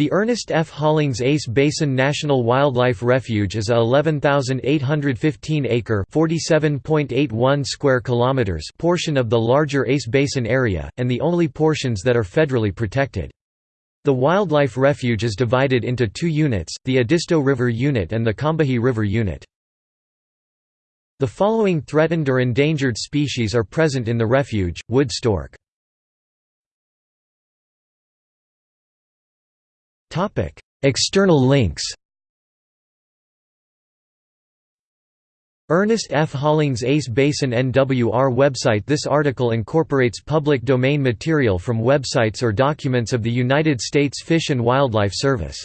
The Ernest F. Hollings Ace Basin National Wildlife Refuge is a 11,815-acre (47.81 square kilometers) portion of the larger Ace Basin area, and the only portions that are federally protected. The wildlife refuge is divided into two units, the Edisto River Unit and the Combahee River Unit. The following threatened or endangered species are present in the refuge, wood stork. External links Ernest F. Hollings Ace Basin NWR website This article incorporates public domain material from websites or documents of the United States Fish and Wildlife Service